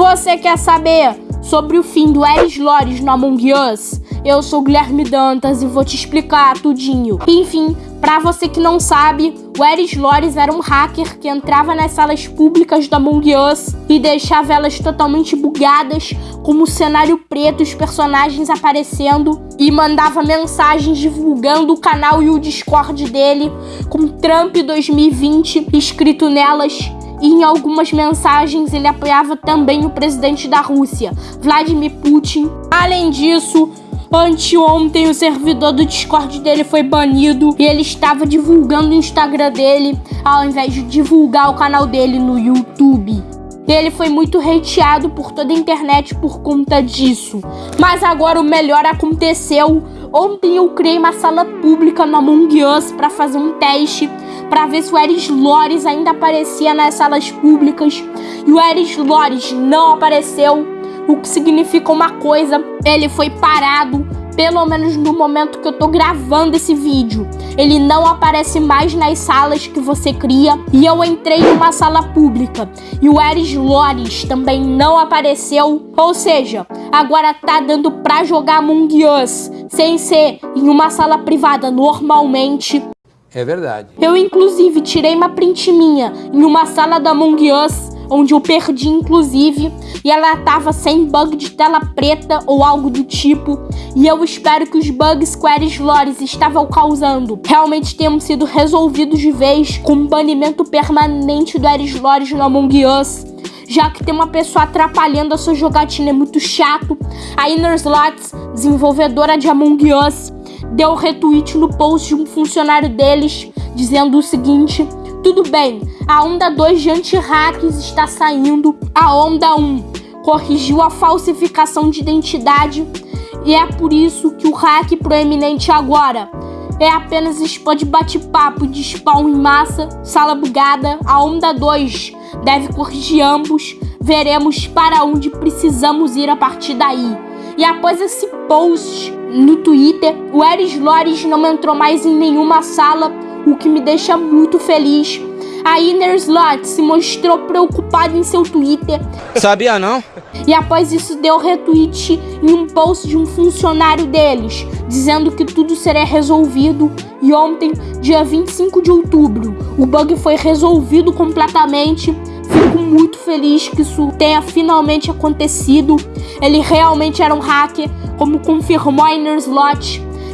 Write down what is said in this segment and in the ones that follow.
Você quer saber sobre o fim do Eris Lores no Among Us? Eu sou Guilherme Dantas e vou te explicar tudinho. Enfim, Pra você que não sabe, o Eris Lores era um hacker que entrava nas salas públicas do Among Us e deixava elas totalmente bugadas, como o cenário preto, os personagens aparecendo, e mandava mensagens divulgando o canal e o Discord dele, com Trump 2020 escrito nelas e em algumas mensagens ele apoiava também o presidente da Rússia, Vladimir Putin. Além disso, Anteontem o servidor do Discord dele foi banido e ele estava divulgando o Instagram dele ao invés de divulgar o canal dele no YouTube. Ele foi muito hateado por toda a internet por conta disso. Mas agora o melhor aconteceu. Ontem eu criei uma sala pública no Among Us para fazer um teste para ver se o Eris Lores ainda aparecia nas salas públicas. E o Eris Lores não apareceu o que significa uma coisa, ele foi parado, pelo menos no momento que eu tô gravando esse vídeo. Ele não aparece mais nas salas que você cria. E eu entrei numa sala pública e o Eris Lores também não apareceu. Ou seja, agora tá dando pra jogar Among Us sem ser em uma sala privada normalmente. É verdade. Eu, inclusive, tirei uma print minha em uma sala da Among Us onde eu perdi inclusive, e ela tava sem bug de tela preta ou algo do tipo, e eu espero que os bugs que Eris Lores estavam causando realmente tenham sido resolvidos de vez com o banimento permanente do Eris Lores no Among Us já que tem uma pessoa atrapalhando a sua jogatina, é muito chato. A Inner Slots, desenvolvedora de Among Us, deu retweet no post de um funcionário deles, dizendo o seguinte: tudo bem, a onda 2 de anti-hacks está saindo. A onda 1 corrigiu a falsificação de identidade e é por isso que o hack proeminente agora é apenas spam de bate-papo de spawn em massa, sala bugada. A onda 2 deve corrigir ambos. Veremos para onde precisamos ir a partir daí. E após esse post no Twitter, o Eris Lores não entrou mais em nenhuma sala o que me deixa muito feliz. A Inner Slot se mostrou preocupada em seu Twitter. Sabia não? E após isso deu retweet em um post de um funcionário deles, dizendo que tudo seria resolvido. E ontem, dia 25 de outubro, o bug foi resolvido completamente. Fico muito feliz que isso tenha finalmente acontecido. Ele realmente era um hacker, como confirmou a.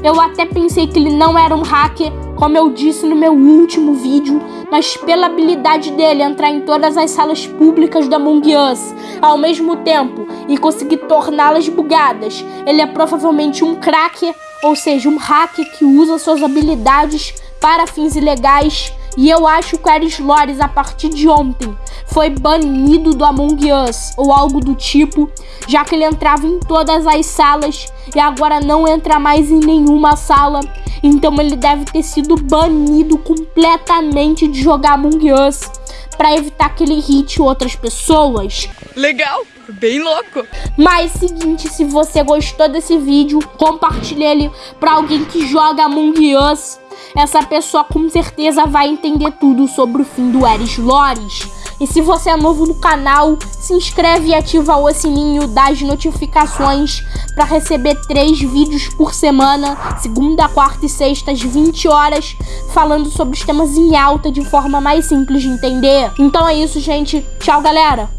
Eu até pensei que ele não era um hacker, como eu disse no meu último vídeo, mas pela habilidade dele entrar em todas as salas públicas da Among Us ao mesmo tempo e conseguir torná-las bugadas, ele é provavelmente um cracker, ou seja, um hacker que usa suas habilidades para fins ilegais. E eu acho que o Eris Lores, a partir de ontem, foi banido do Among Us ou algo do tipo, já que ele entrava em todas as salas e agora não entra mais em nenhuma sala. Então ele deve ter sido banido completamente de jogar Among Us para evitar que ele hit outras pessoas. Legal, bem louco. Mas seguinte, se você gostou desse vídeo, compartilhe ele para alguém que joga Among Us. Essa pessoa com certeza vai entender tudo sobre o fim do Eris Lores. E se você é novo no canal, se inscreve e ativa o sininho das notificações para receber três vídeos por semana, segunda, quarta e sexta às 20 horas, falando sobre os temas em alta de forma mais simples de entender. Então é isso, gente. Tchau, galera!